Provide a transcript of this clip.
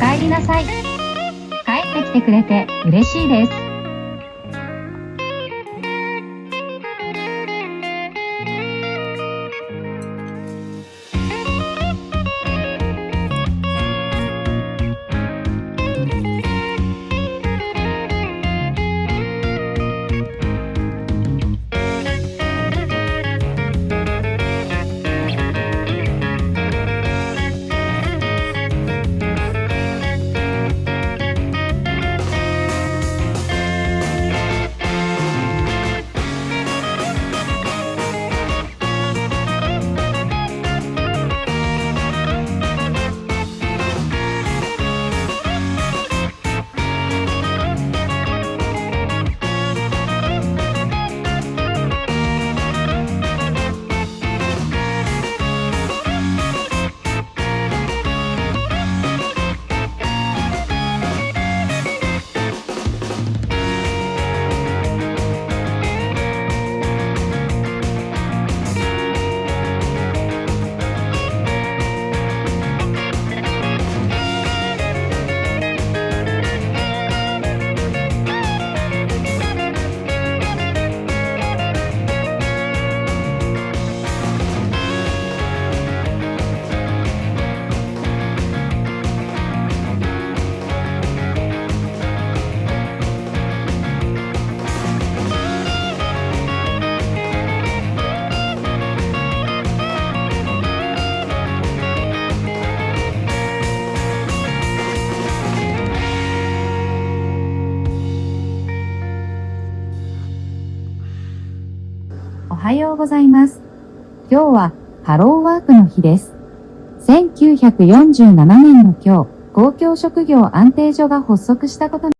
帰りなさい。帰ってきてくれて嬉しいです。はようございます。今日はハローワークの日です。1947年の今日、公共職業安定所が発足したこと